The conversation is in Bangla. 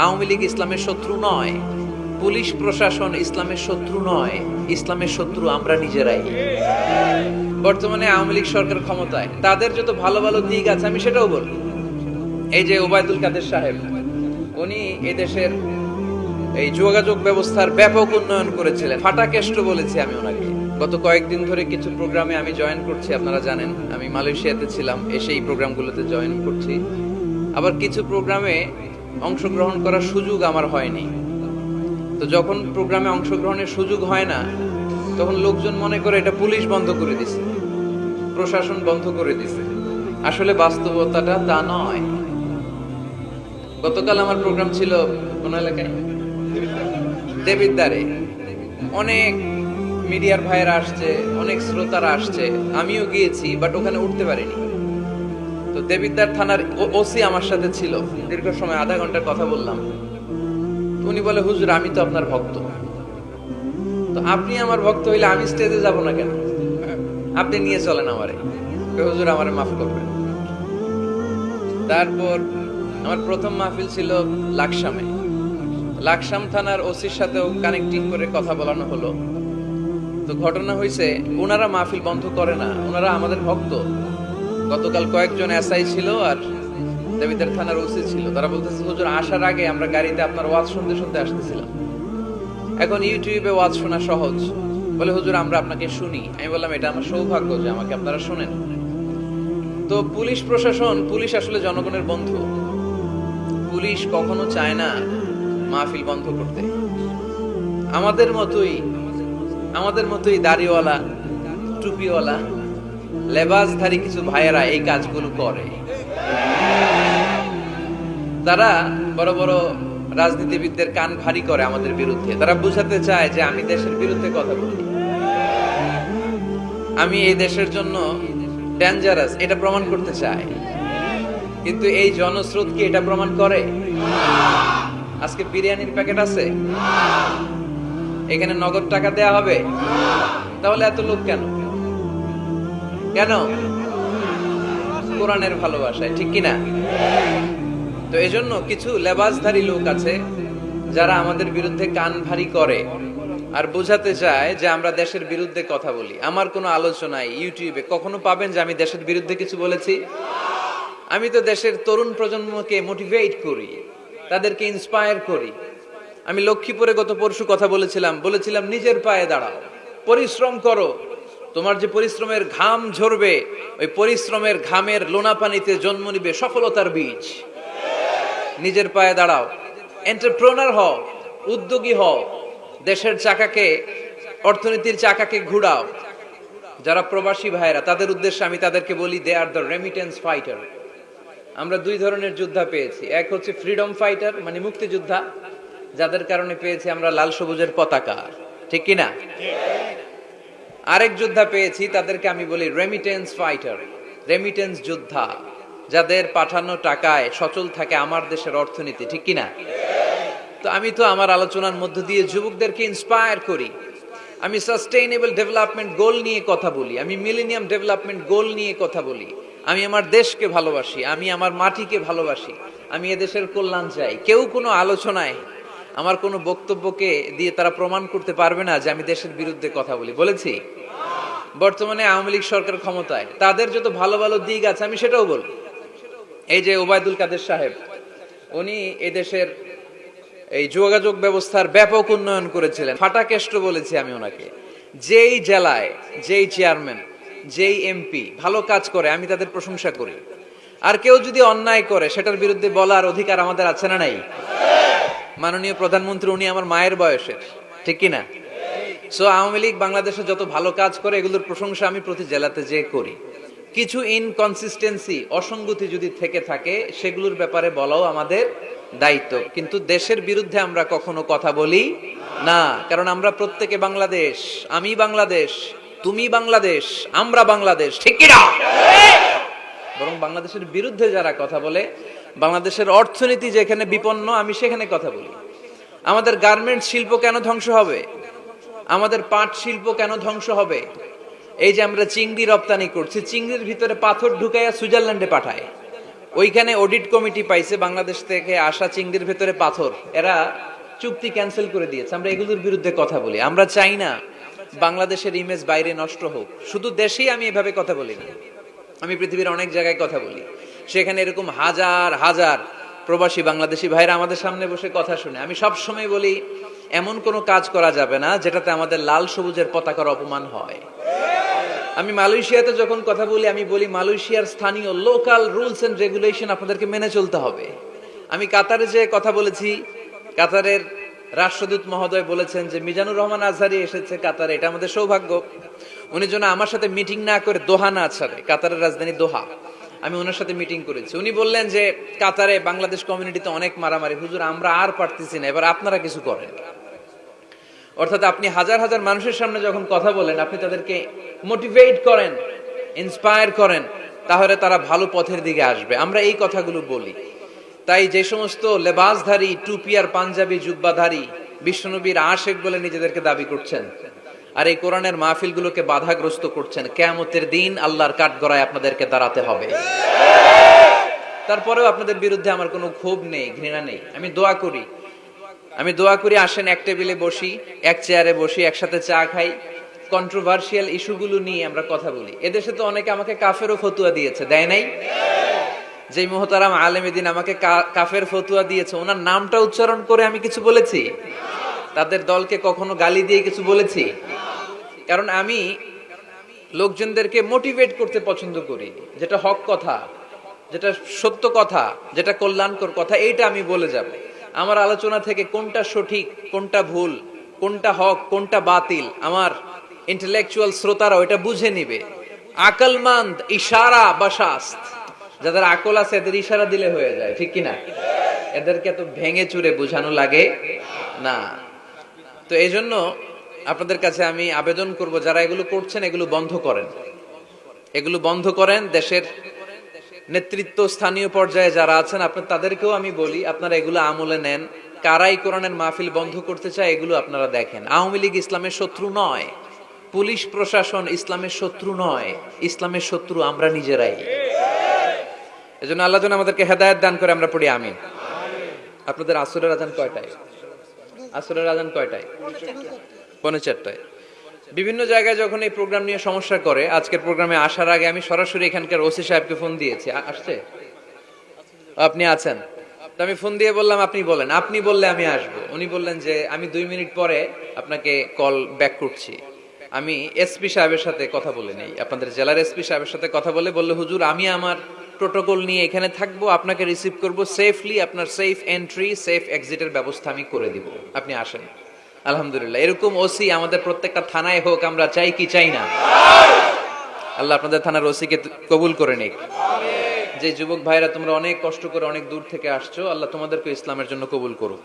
আওয়ামী লীগ ইসলামের শত্রু নয়, পুলিশ প্রশাসন ইসলামের শত্রু নয়, ইসলামের শত্রু আমরা নিজেরাই। বর্তমানে আওয়ামী লীগ সরকার ক্ষমতায়। তাদের যত ভালো ভালো দিক আছে, আমি সেটাও বলব এই যে ওবায়দুল কাদের সাহেব, উনি এদেশের এই যোগাযোগ ব্যবস্থার ব্যাপক উন্নয়ন করেছিলেন। ফাটাকেষ্ট বলেছি আমি ওনাকে। গত কয়েকদিন ধরে কিছু প্রোগ্রামে আমি জয়েন করছি, আপনারা জানেন। আমি মালয়েশিয়াতে ছিলাম, এসে এই প্রোগ্রামগুলোতে জয়েন করছি। আবার কিছু প্রোগ্রামে অংশগ্রহণ করার সুযোগ আমার হয়নি। তো যখন প্রোগ্রামে অংশগ্রহণের সুযোগ হয় না, তখন লোকজন মনে করে এটা পুলিশ বন্ধ করে দিছে। প্রশাসন বন্ধ করে দিছে। আসলে বাস্তবতাটা তা নয়। গতকাল আমার প্রোগ্রাম ছিল কোন? এলাকায় দেবিদ্বারে। অনেক মিডিয়ার ভাইয়েরা আসছে, অনেক শ্রোতারা আসছে। আমিও গিয়েছি, বাট ওখানে উঠতে পারিনি। তো দেবিদ্বার থানার ওসি আমার সাথে ছিল। দীর্ঘ সময় আধা ঘণ্টার কথা বললাম। উনি বলে, হুজুর, আমি তো আপনার ভক্ত। তো আপনি আমার ভক্ত হইলে আমি স্টেজে যাব না কেন? আপনি নিয়ে চলেন আমারে। হুজুর আমারে মাফ করবেন। তারপর আমার প্রথম মাহফিল ছিল লাকসামে। লাকসাম থানার ওসির সাথেও কানেক্টিং করে কথা বলানো হলো। তো ঘটনা হয়েছে ওনারা মাহফিল বন্ধ করে না, ওনারা আমাদের ভক্ত। গতকাল কয়েকজন এসআই ছিল আর দেবিদার থানার ওসি ছিল। তারা বলতেছে, হুজুর, আসার আগে আমরা গাড়িতে আপনার ওয়াজ শুনতে শুনতে আসতেছিলাম। এখন ইউটিউবে ওয়াজ শোনা সহজ। বলে, হুজুর, আমরা আপনাকে শুনি। আমি বললাম, এটা আমার সৌভাগ্য যে আমাকে আপনারা শোনেন। তো পুলিশ প্রশাসন, পুলিশ আসলে জনগণের বন্ধু। পুলিশ কখনো চায় না মাহফিল বন্ধ করতে। আমাদের মতোই আমাদের মতোই দাড়িওয়ালা, টুপিওয়ালা লেবাসধারী কিছু ভাইয়েরা এই কাজগুলো করে। তারা বড় বড় রাজনীতিবিদদের কান ভারী করে আমাদের বিরুদ্ধে। তারা বুঝাতে চায় যে আমি দেশের বিরুদ্ধে কথা বলি। আমি এই দেশের জন্য ডেঞ্জারাস এটা প্রমাণ করতে চাই। কিন্তু এই জনস্রোত কি এটা প্রমাণ করে? আজকে বিরিয়ানির প্যাকেট আছে? এখানে নগদ টাকা দেয়া হবে? তাহলে এত লোক কেন? কেন? কোরআনের ভালোবাসায়, ঠিক কিনা? তো এজন্য কিছু লেবাসধারী লোক আছে যারা আমাদের বিরুদ্ধে কান ভারী করে আর বোঝাতে চায় যে আমরা দেশের বিরুদ্ধে কথা বলি। আমার কোনো আলোচনায় ইউটিউবে কখনো পাবেন যে আমি দেশের বিরুদ্ধে কিছু বলেছি? আমি তো দেশের তরুণ প্রজন্মকে মোটিভেট করি, তাদেরকে ইন্সপায়ার করি। আমি লক্ষ্মীপুরে গত পরশু কথা বলেছিলাম বলেছিলাম, নিজের পায়ে দাঁড়াও, পরিশ্রম করো তোমার যে পরিশ্রমের ঘাম ঝরবে, ওই পরিশ্রমের ঘামের লোনা পানিতে জন্ম নিবে সফলতার বীজ। নিজের পায়ে দাঁড়াও। এন্টারপ্রনার হও, উদ্যোগী হও। দেশের চাকাকে, অর্থনীতির চাকাকে ঘুরাও। যারা প্রবাসী ভাইরা তাদের উদ্দেশ্যে আমি তাদেরকে বলি they are the remittance fighter আমরা দুই ধরনের যোদ্ধা পেয়েছি। এক হচ্ছে ফ্রিডম ফাইটার মানে মুক্তিযোদ্ধা। যাদের কারণে পেয়েছি আমরা লাল সবুজের পতাকা। ঠিক কিনা? আরেক যোদ্ধা পেয়েছি, তাদেরকে আমি বলি রেমিটেন্স ফাইটার রেমিটেন্স যোদ্ধা, যাদের পাঠানো টাকায় সচল থাকে আমার দেশের অর্থনীতি, ঠিক কিনা? তো আমি তো আমার আলোচনার মধ্য দিয়ে যুবকদেরকে ইন্সপায়ার করি। আমি সাস্টেইনেবল ডেভেলপমেন্ট গোল নিয়ে কথা বলি, আমি মিলেনিয়াম ডেভেলপমেন্ট গোল নিয়ে কথা বলি। আমি আমার দেশকে ভালোবাসি, আমি আমার মাটিকে ভালোবাসি, আমি এদেশের কল্যাণ চাই। কেউ কোনো আলোচনায় আমার কোনো বক্তব্যকে দিয়ে তারা প্রমাণ করতে পারবে না যে আমি দেশের বিরুদ্ধে কথা বলি। বলেছি? বর্তমানে আওয়ামী লীগ সরকার ক্ষমতায়। তাদের যত ভালো ভালো দিক আছে, আমি সেটাও বলব। এই যে ওবায়দুল কাদের সাহেব, উনি এদেশের এই যোগাযোগ ব্যবস্থার ব্যাপক উন্নয়ন করেছিলেন। ফাটাকেষ্ট বলেছি আমি ওনাকে। যেই জেলায়, যেই চেয়ারম্যান, যেই এমপি ভালো কাজ করে, আমি তাদের প্রশংসা করি। আর কেউ যদি অন্যায় করে, সেটার বিরুদ্ধে বলার অধিকার আমাদের আছে না নাই? মাননীয় প্রধানমন্ত্রী, উনি আমার মায়ের বয়সের, ঠিক কিনা? সো আওয়ামী লীগ বাংলাদেশে যত ভালো কাজ করে, এগুলোর প্রশংসা আমি প্রতি জেলাতে যে করি। কিছু ইনকনসিস্টেন্সি অসঙ্গতি যদি থেকে থাকে, সেগুলোর ব্যাপারে বলাও আমাদের দায়িত্ব। কিন্তু দেশের বিরুদ্ধে আমরা কখনো কথা বলি না, কারণ আমরা প্রত্যেকে বাংলাদেশ, আমি বাংলাদেশ, তুমি বাংলাদেশ, আমরা বাংলাদেশ, ঠিক কিনা? বাংলাদেশের বিরুদ্ধে যারা কথা বলে, বাংলাদেশের অর্থনীতি যেখানে বিপন্ন, আমি সেখানে কথা বলি। আমাদের গার্মেন্টস শিল্প কেন ধ্বংস হবে? আমাদের পাট শিল্প কেন ধ্বংস হবে? এই যে আমরা চিংড়ি রপ্তানি করছি, চিংড়ির ভিতরে পাথর ঢুকাইয়া সুইজারল্যান্ডে পাঠায়। ওইখানে অডিট কমিটি পাইছে বাংলাদেশ থেকে আসা চিংড়ির ভেতরে পাথর। এরা চুক্তি ক্যান্সেল করে দিয়েছে। আমরা এগুলোর বিরুদ্ধে কথা বলি। আমরা চাই না বাংলাদেশের ইমেজ বাইরে নষ্ট হোক। শুধু দেশেই আমি এভাবে কথা বলি না। আমি পৃথিবীর অনেক জায়গায় কথা বলি। সেখানে এরকম হাজার হাজার প্রবাসী বাংলাদেশি ভাইরা আমাদের সামনে বসে কথা শুনে। আমি সব সময় বলি, এমন কোনো কাজ করা যাবে না যেটাতে আমাদের লাল সবুজের পতাকার অপমান হয়। আমি মালয়েশিয়াতে যখন কথা বলি, আমি বলি মালয়েশিয়ার স্থানীয় লোকাল রুলস এন্ড রেগুলেশন আপনাদেরকে মেনে চলতে হবে। আমি কাতারে যে কথা বলেছি, কাতারের রাষ্ট্রদূত মহোদয় বলেছেন যে, মিজানুর রহমান আজহারি এসেছে কাতারে, এটা আমাদের সৌভাগ্য। উনি যেন আমার সাথে মিটিং না করে দোহা না ছাড়ে, কাতারের রাজধানী দোহা। আমি ওনার সাথে মিটিং করেছি। উনি বললেন যে, কাতারে বাংলাদেশ কমিউনিটিতে অনেক মারামারি। হুজুর, আমরা আর পারতেছি না, এবার আপনারা কিছু করেন। অর্থাৎ আপনি হাজার হাজার মানুষের সামনে যখন কথা বলেন, আপনি তাদেরকে মোটিভেট করেন ইন্সপায়ার করেন, তাহলে তারা ভালো পথের দিকে আসবে। আমরা এই কথাগুলো বলি। তাই যে সমস্ত লেবাসধারী, টুপি আর পাঞ্জাবি, জুব্বাধারী, বিশ্বনবীর আশেক বলে নিজেদেরকে দাবি করছেন আর এই কোরআনের মাহফিলগুলোকে বাধাগ্রস্ত করছেন। কেয়ামতের দিন আল্লাহর কাঠগড়ায় আপনাদেরকে দাঁড়াতে হবে। তারপরেও আপনাদের বিরুদ্ধে আমার কোনো ক্ষোভ নেই, ঘৃণা নেই। আমি দোয়া করি। আমি দোয়া করি, আসেন এক টেবিলে বসি, এক চেয়ারে বসি, একসাথে চা খাই। কন্ট্রোভার্সিয়াল ইস্যুগুলো নিয়ে আমরা কথা বলি। এদেশে তো অনেকে আমাকে কাফেরও ফতুয়া দিয়েছে, দেয় নাই? যে মোহতারাম আলেমেদিন আমাকে কাফের ফতুয়া দিয়েছে, ওনার নামটা উচ্চারণ করে আমি কিছু বলেছি? তাদের দলকে কখনো গালি দিয়ে কিছু বলেছি? কারণ আমি লোকজনদেরকে মোটিভেট করতে পছন্দ করি, যেটা হক কথা, যেটা সত্য কথা, যেটা কল্যাণকর কথা, এইটা আমি বলে যাব। আমার আলোচনা থেকে কোনটা সঠিক, কোনটা ভুল, কোনটা হক, কোনটা বাতিল, আমার ইন্টেলেকচুয়াল শ্রোতারা ওইটা বুঝে নিবে। আকলমান্দ ইশারা বা শাস্ত যাদের আকল আছে, এদের ইশারা দিলে হয়ে যায়, ঠিক কিনা? এদেরকে এত ভেঙে চুরে বোঝানো লাগে না। তো এই জন্য আপনাদের কাছে আমি আবেদন করব, যারা এগুলো করছেন, এগুলো বন্ধ করেন। এগুলো বন্ধ করেন, দেশের নেতৃত্ব, স্থানীয় পর্যায়ে যারা আছেন, আপনার তাদেরকেও আমি বলি, আপনারা এগুলো আমলে নেন। কারাই কোরআনের মাহফিল বন্ধ করতে চায়, এগুলো আপনারা দেখেন। আওয়ামী লীগ ইসলামের শত্রু নয়। পুলিশ প্রশাসন ইসলামের শত্রু নয়। ইসলামের শত্রু আমরা নিজেরাই। এজন্য আল্লাহ আমাদেরকে হেদায়েত দান করে, আমরা পড়ি আমিন। আপনাদের আসরের আজান কয়টায়? আসরের আজান কয়টায়? পৌনে চারটায়। বিভিন্ন জায়গায় যখন এই প্রোগ্রাম নিয়ে সমস্যা করে, আজকের প্রোগ্রামে আসার আগে আমি সরাসরি এখানকার ওসি সাহেবকে ফোন দিয়েছি। আসছে? আপনি আছেন? তো আমি ফোন দিয়ে বললাম, আপনি বলেন। আপনি বললে আমি আসব। উনি বললেন যে, আমি দুই মিনিট পরে আপনাকে কল ব্যাক করছি। আমি এসপি সাহেবের সাথে কথা বলে নেই। আপনাদের জেলার এসপি সাহেবের সাথে কথা বলে বললে, হুজুর, আমি আমার প্রোটোকল নিয়ে এখানে থাকব, আপনাকে রিসিভ করব সেফলি আপনার সেফ এন্ট্রি সেফ এক্সিটের ব্যবস্থা আমি করে দিব। আপনি আসেন। আলহামদুলিল্লাহ, এরকম ওসি আমাদের প্রত্যেকটা থানায় হোক, আমরা চাই কি চাই না। আল্লাহ আপনাদের থানার ওসিকে কবুল করে নিক। যে যুবক ভাইরা তোমরা অনেক কষ্ট করে অনেক দূর থেকে আসছো, আল্লাহ তোমাদেরকে ইসলামের জন্য কবুল করুক।